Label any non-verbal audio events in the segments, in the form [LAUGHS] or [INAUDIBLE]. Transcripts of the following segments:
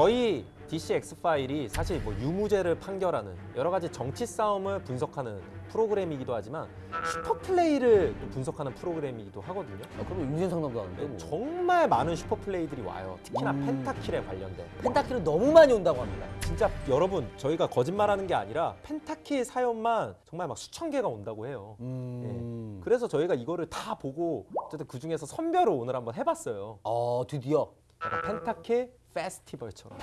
저희 DCX 파일이 사실 뭐 유무죄를 판결하는 여러 가지 정치 싸움을 분석하는 프로그램이기도 하지만 슈퍼 플레이를 또 분석하는 프로그램이기도 하거든요. 아, 그럼 인생 상담도 하는데 네, 뭐. 정말 많은 슈퍼 플레이들이 와요. 특히나 음. pentakill에 관련된. pentakill은 너무 많이 온다고 합니다. 진짜 여러분 저희가 거짓말하는 게 아니라 pentakill 사연만 정말 막 수천 개가 온다고 해요. 음. 그래서 저희가 이거를 다 보고 어쨌든 그 중에서 선별을 오늘 한번 해봤어요. 어 드디어. 약간 pentakill 페스티벌처럼.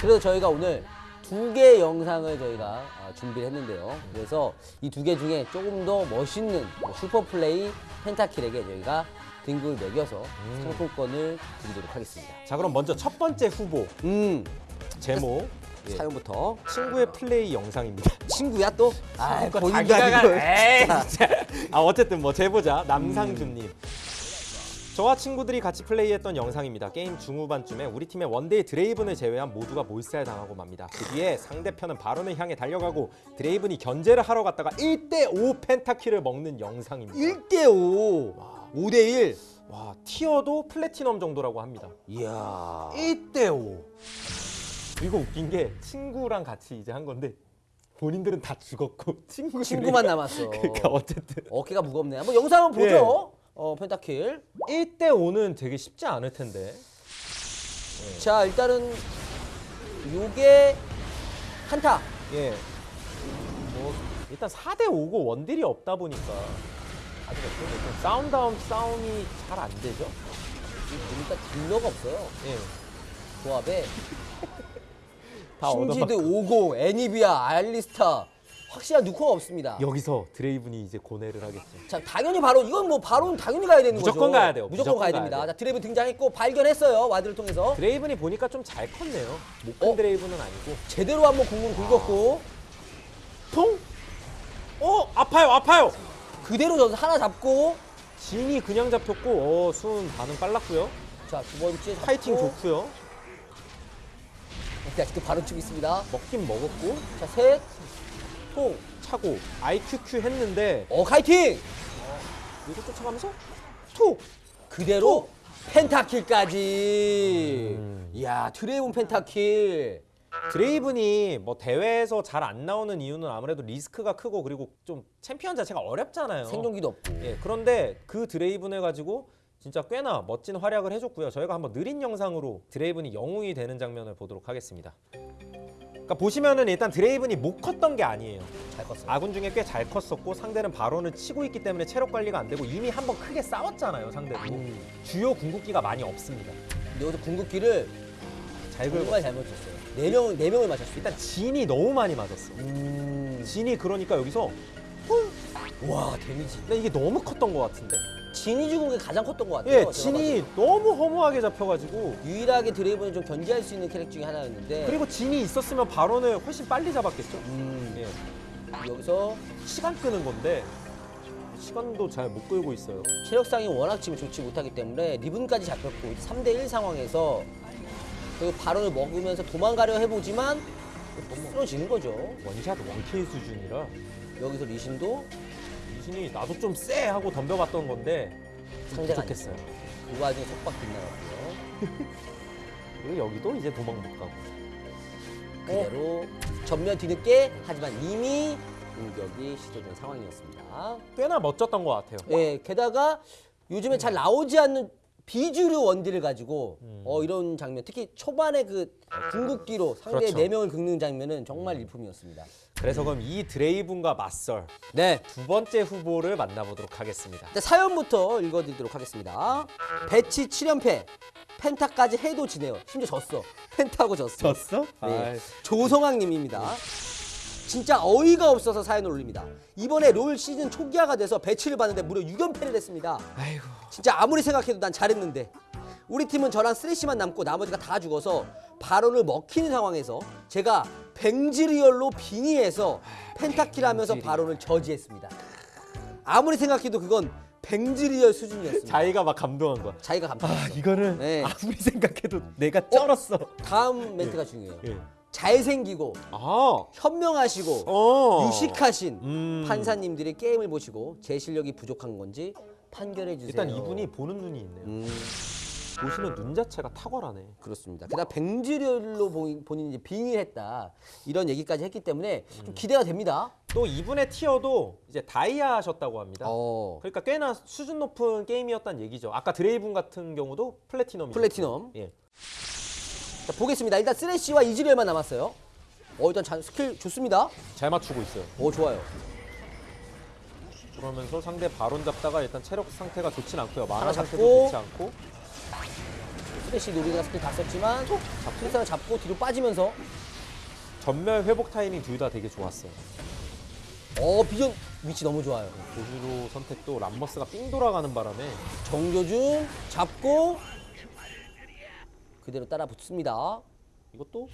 그래서 저희가 오늘 두개 영상을 저희가 아, 준비를 했는데요. 그래서 이 두 개 중에 조금 더 멋있는 뭐 슈퍼 플레이 pentakill에게 저희가 등급을 매겨서 상품권을 드리도록 하겠습니다. 자 그럼 먼저 첫 번째 후보 음 제목 예, 사연부터 친구의 플레이 영상입니다. 친구야 또? 아 그거 본인 자기가 가지고. 가- 에이, 자, 진짜. 아 어쨌든 뭐 제보자 남상준님. 저와 친구들이 같이 플레이했던 영상입니다. 게임 중후반쯤에 우리 팀의 원딜 드레이븐을 제외한 모두가 몰살 당하고 맙니다. 그 뒤에 상대편은 바론을 향해 달려가고 드레이븐이 견제를 하러 갔다가 1대5 pentakill을 먹는 영상입니다. 1대5 5대1 와 티어도 플래티넘 정도라고 합니다. 이야. 1대5 이거 웃긴 게 친구랑 같이 이제 한 건데 본인들은 다 죽었고 친구 친구만 남았어. [LAUGHS] 그러니까 어쨌든. 어깨가 무겁네. 한번 영상 한번 보죠 어 펜타킬 1대5는 되게 쉽지 않을 텐데 자 일단은 요게 한타 예. 뭐 일단 4대 5고 원딜이 없다 보니까 아직 좀 싸움 다운 싸움이 잘 안 되죠. 보니까 딜러가 없어요 예. 조합에 [LAUGHS] 다 얻어맞고. 오고 애니비아 알리스타 확실한 누커가 없습니다 여기서 드레이븐이 이제 고뇌를 하겠죠. 자 당연히 바로 이건 뭐 바로는 당연히 가야 되는 무조건 거죠 가야 돼요. 무조건, 무조건 가야 가야 됩니다 돼요. 자 드레이브 등장했고 발견했어요 와드를 통해서 드레이븐이 보니까 좀 잘 컸네요. 못큰 어? 드레이븐은 아니고. 제대로 한번 공을 긁었고 통? 어 아파요 아파요. 그대로 저 하나 잡고 진이 그냥 잡혔고 어 수은 반응 빨랐고요. 자 두 번째. 파이팅 좋고요. 네, 아직도 바로 치고 있습니다 먹긴 먹었고 자 셋 통 차고 IQQ 했는데 어 카이팅 이거 쫓아가면서 톡 그대로 펜타킬까지 음. 이야 드레이븐 펜타킬 드레이븐이 뭐 대회에서 잘 안 나오는 이유는 아무래도 리스크가 크고 그리고 좀 챔피언 자체가 어렵잖아요. 생존기도 없고 예, 그런데 그 드레이븐을 가지고 진짜 꽤나 멋진 활약을 해줬고요. 저희가 한번 느린 영상으로 드레이븐이 영웅이 되는 장면을 보도록 하겠습니다. 그러니까 보시면은 일단 드레이븐이 못 컸던 게 아니에요. 잘 컸어요 아군 중에 꽤 잘 컸었고 상대는 바론을 치고 있기 때문에 체력 관리가 안 되고 이미 한번 크게 싸웠잖아요. 상대도 음. 주요 궁극기가 많이 없습니다. 근데 여기서 궁극기를 잘 긁어. 정말 잘 맞췄어요 네 명 네 명을 맞췄어요 일단 진이 너무 많이 맞았어. 음. 진이 그러니까 여기서 와 데미지 근데 이게 너무 컸던 것 같은데? 진이 죽은 게 가장 컸던 것 같아요 예, 진이 너무 허무하게 잡혀가지고. 유일하게 드레이븐을 좀 견제할 수 있는 캐릭 중에 하나였는데 그리고 진이 있었으면 바론을 훨씬 빨리 잡았겠죠? 음. 예, 여기서 시간 끄는 건데 시간도 잘 못 끌고 있어요. 체력상이 워낙 지금 좋지 못하기 때문에 리븐까지 잡혔고 3대1 상황에서 그 바론을 먹으면서 도망가려 해보지만 쓰러지는 거죠. 원샷 원킬 수준이라 여기서 리신도 이신이 나도 좀 쎄 하고 덤벼봤던 건데 좀 상대가 부족했어요. 그 와중에 속박 빗나갔고요. [LAUGHS] 그리고 여기도 이제 도망 못 가고. 그대로 전면 뒤늦게 하지만 이미 공격이 시도된 상황이었습니다. 꽤나 멋졌던 것 같아요. 예, 게다가 요즘에 잘 나오지 않는 비주류 원딜을 가지고 음. 어, 이런 장면, 특히 초반에 그 궁극기로 상대 그렇죠. 네 명을 긁는 장면은 정말 일품이었습니다. 그래서 그럼 이 드레이븐과 맞설 네, 두 번째 후보를 만나보도록 하겠습니다. 일단 사연부터 읽어드리도록 하겠습니다. 배치 7연패, penta까지 해도 지네요. 심지어 졌어. penta하고 졌어. 졌어? 네. 조성학님입니다. 진짜 어이가 없어서 사연을 올립니다. 이번에 롤 시즌 초기화가 돼서 배치를 봤는데 무려 6연패를 했습니다. 아이고. 진짜 아무리 생각해도 난 잘했는데 우리 팀은 저랑 쓰레쉬만 남고 나머지가 다 죽어서 발언을 먹히는 상황에서 제가 뱅지리얼로 빙의해서 펜타킬 하면서 뱅지리. 발언을 저지했습니다. 아무리 생각해도 그건 뱅지리얼 수준이었습니다. 자기가 막 감동한 거야. 자기가 감탄했어. 이거는 네. 아무리 생각해도 내가 쩔었어. 다음 멘트가 중요해요. 예. 잘생기고 아. 현명하시고 어. 유식하신 음. 판사님들이 게임을 보시고 제 실력이 부족한 건지 판결해 주세요. 일단 이분이 보는 눈이 있네요. 음, 보시면 눈 자체가 탁월하네. 그렇습니다. 게다가 뱅지리얼로 본- 본인이 이제 빙의 했다 이런 얘기까지 했기 때문에 좀 기대가 됩니다. 또 이분의 티어도 이제 다이아 하셨다고 합니다. 어, 그러니까 꽤나 수준 높은 게임이었다는 얘기죠. 아까 드레이븐 같은 경우도 플래티넘이 플래티넘. 예. 자, 보겠습니다. 일단 쓰레쉬와 이즈리얼만 남았어요. 어, 일단 자- 스킬 좋습니다. 잘 맞추고 있어요. 오, 좋아요. 그러면서 상대 바론 잡다가 일단 체력 상태가 좋진 않고요. 잡고. 상태도 좋지 않고 쓰레쉬 노리가 스킬 다 썼지만 트리스타를 잡고 뒤로 빠지면서 전멸 회복 타이밍 둘 다 되게 좋았어요. 어, 비전 위치 너무 좋아요. 보주로 선택도 람머스가 삥 돌아가는 바람에 정조준 잡고 그대로 따라 붙습니다. 이것도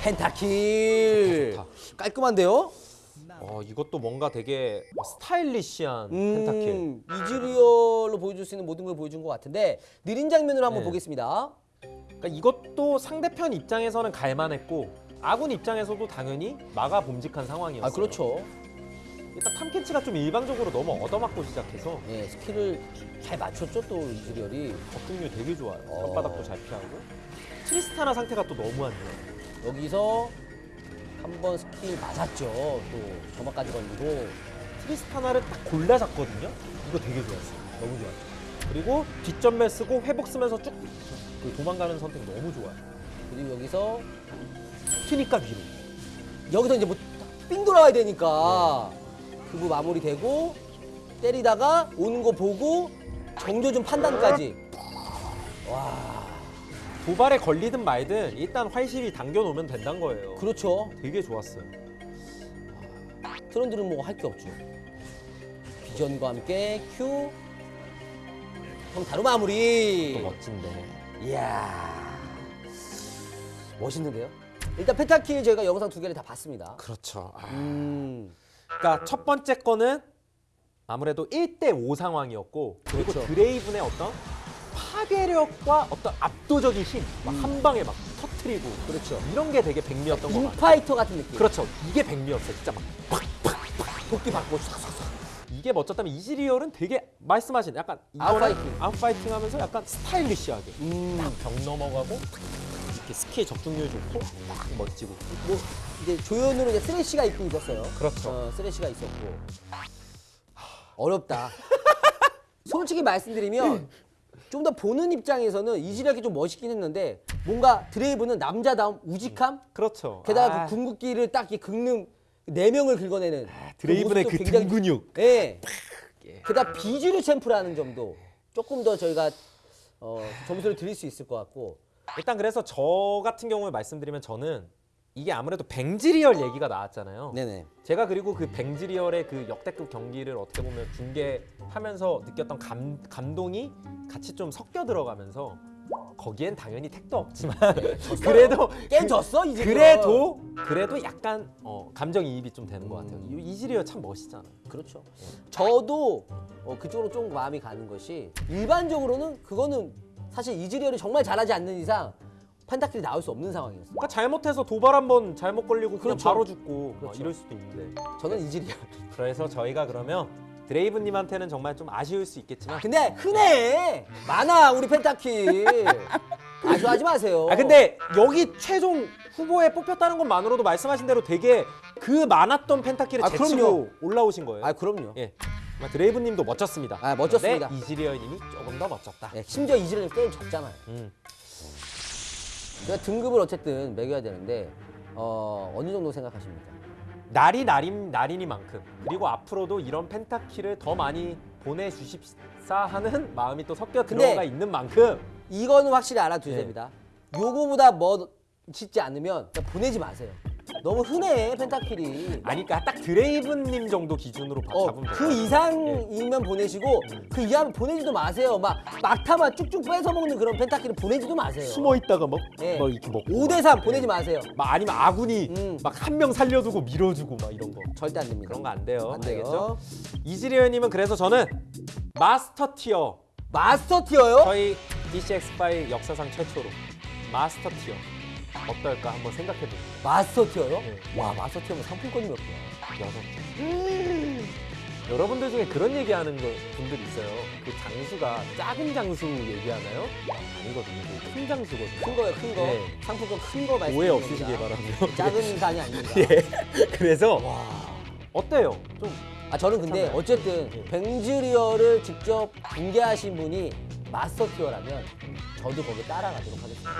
pentakill. 좋다. 깔끔한데요? 어, 이것도 뭔가 되게 stylish한 pentakill. 음, 이즈리얼로 보여줄 수 있는 모든 걸 보여준 것 같은데 느린 장면으로 한번 네. 보겠습니다. 그러니까 이것도 상대편 입장에서는 갈만했고 아군 입장에서도 당연히 막아 봄직한 상황이었어요. 아 그렇죠. 일단 탐켄치가 좀 일방적으로 너무 얻어맞고 시작해서 예, 스킬을 잘 맞췄죠 또 이즈리얼이 적중률 되게 좋아요. 어. 혓바닥도 잘 피하고 트리스타나 상태가 또 너무 안 좋아요. 여기서 한 번 스킬 맞았죠. 또 점화까지 걸리고 트리스타나를 딱 골라 잡거든요. 이거 되게 좋았어요. 너무 좋았어요. 그리고 뒷전멸 쓰고 회복 쓰면서 쭉그 도망가는 선택 너무 좋아요. 그리고 여기서 튀니까 위로. 여기서 이제 뭐삥 돌아와야 되니까 그부 마무리되고 때리다가 오는 거 보고 정조준 판단까지 와 도발에 걸리든 말든 일단 활실이 당겨놓으면 된다는 거예요. 그렇죠. 되게 좋았어요. 트런들은 뭐 할 게 없죠. 비전과 함께 큐 형타로 마무리. 또 멋진데. 이야 멋있는데요. 일단 펜타킬 저희가 영상 두 개를 다 봤습니다. 그렇죠. 아. 음 그러니까 첫 번째 거는 아무래도 1대5 상황이었고 그리고 그렇죠. 드레이븐의 어떤 파괴력과 어떤 압도적인 힘, 막 한 방에 막 터트리고 그렇죠. 이런 게 되게 백미였던 것 같아요. 인파이터 같은 느낌. 그렇죠. 이게 백미였어요. 진짜 막 도끼 받고 싹싹싹. 이게 멋졌다면 이즈리얼은 되게 말씀하신 약간 아웃파이팅. 아웃파이팅 하면서 약간 스타일리시하게 음. 벽 넘어가고 이렇게 스킬 적중률 좋고 딱 멋지고 뭐 이제 조연으로 이제 쓰레쉬가 있긴 있었어요. 그렇죠. 어, 쓰레쉬가 있었고 어렵다. [LAUGHS] 솔직히 말씀드리면 [LAUGHS] 좀 더 보는 입장에서는 이지리얼이 좀 멋있긴 했는데 뭔가 드레이브는 남자다움 우직함 그렇죠. 게다가 아, 그 궁극기를 딱 이렇게 긁는 네 명을 긁어내는 드레이븐의 모습도 그 굉장히- 등 근육 예. 게다가 비주류 챔프라는 점도 조금 더 저희가 어, 점수를 드릴 수 있을 것 같고 일단 그래서 저 같은 경우에 말씀드리면 저는 이게 아무래도 뱅지리얼 얘기가 나왔잖아요. 네네. 제가 그리고 그 뱅지리얼의 그 역대급 경기를 어떻게 보면 중계하면서 느꼈던 감, 감동이 같이 좀 섞여 들어가면서 거기엔 당연히 택도 없지만 [LAUGHS] 그래도 게임 졌어 이제 그래도 그래도 약간 어, 감정이입이 좀 되는 것 같아요. 이 이즈리얼 참 멋있잖아요. 그렇죠. 저도 어, 그쪽으로 좀 마음이 가는 것이 일반적으로는 그거는 사실 이즈리얼이 정말 잘하지 않는 이상 펜타킬이 나올 수 없는 상황이었어요. 그러니까 잘못해서 도발 한번 잘못 걸리고 그냥 그렇죠. 바로 죽고 막 그렇죠. 이럴 수도 있는데 저는 이즈리얼. 그래서 저희가 그러면 드레이브님한테는 정말 좀 아쉬울 수 있겠지만 근데 흔해 많아 우리 펜타킬. 아쉬워하지 마세요. 아 근데 여기 최종 후보에 뽑혔다는 것만으로도 말씀하신 대로 되게 그 많았던 펜타키를 아, 제치고. 올라오신 거예요. 아 그럼요. 예. 드레이브님도 멋졌습니다. 아, 멋졌습니다. 근데 이즈리얼님이 조금 더 멋졌다. 네, 심지어 이즈리얼 게임 졌잖아요. 음. 제가 등급을 어쨌든 매겨야 되는데 어, 어느 정도 생각하십니까? 날이 날인 날이니만큼 그리고 앞으로도 이런 펜타키를 더 많이 보내주십사 하는 마음이 또 섞여 들어가 있는 만큼 이거는 확실히 알아두셔야 네. 됩니다. 요거보다 멋있지 않으면 그냥 보내지 마세요. 너무 흔해 펜타킬이. 아니 그러니까 딱 드레이브님 정도 기준으로 봐- 어, 잡으면 그. 이상이면 보내시고 그 이하면 보내지도 마세요. 막 막타만 쭉쭉 뺏어 먹는 그런 펜타킬은 보내지도 마세요. 숨어 있다가 막, 예. 막 이렇게 먹고 5대 3 보내지 마세요. 막 아니면 아군이 음. 막한 명 살려두고 밀어주고 막 이런 거 절대 안 됩니다. 그런 거 안 돼요. 안 돼요. 알겠죠? 이즈리얼님은 그래서 저는 마스터 티어 마스터 티어요? 저희 DCX5 역사상 최초로 마스터 티어 어떨까 한번 생각해 봅니다. 마스터 티어요? 네. 와 마스터 티어면 상품권이 몇 개야? 여섯 개. 여러분들 중에 그런 얘기하는 거- 분들 있어요. 그 장수가 작은 장수 얘기하나요? 아니거든요. 그큰 장수거든요. 큰 거요, 큰 거. 네. 상품권 큰 거 말씀. 오해 없으시길 바라고요. [LAUGHS] 작은 산이 아닙니다. [LAUGHS] 예. 그래서 와. 어때요? 좀 아 저는 근데 괜찮아요. 어쨌든 네. 뱅즈리어를 직접 공개하신 분이 master tier라면 저도 거기 따라가도록 하겠습니다.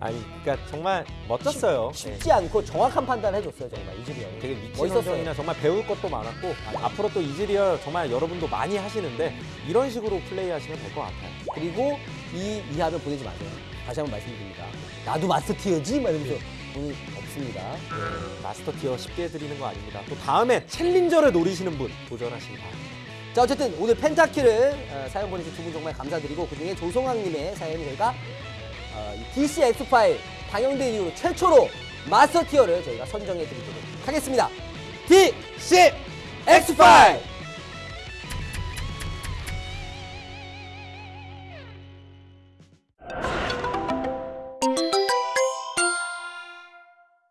아니 그러니까 정말 멋졌어요. 네. 쉽지 않고 정확한 판단을 해줬어요 정말 이즈리얼이. 되게 미친. 선정이나 정말 배울 것도 많았고 앞으로 또 이즈리얼 정말 여러분도 많이 하시는데 이런 식으로 플레이하시면 될 것 같아요. 그리고 이 이하면 보내지 마세요. 다시 한번 말씀드립니다. 나도 마스터 티어지? 막 이러면서 보내 없습니다. 네, master tier 쉽게 해드리는 거 아닙니다. 또 다음에 challenger를 노리시는 분 도전하시기 바랍니다. 자 어쨌든 오늘 펜타키를 어, 사연 보내주신 두 분 정말 감사드리고 그중에 조성학님의 사연이 저희가 어, 이 DC X 파일 방영된 이후로 최초로 마스터 티어를 저희가 선정해 드리도록 하겠습니다. DC X 파일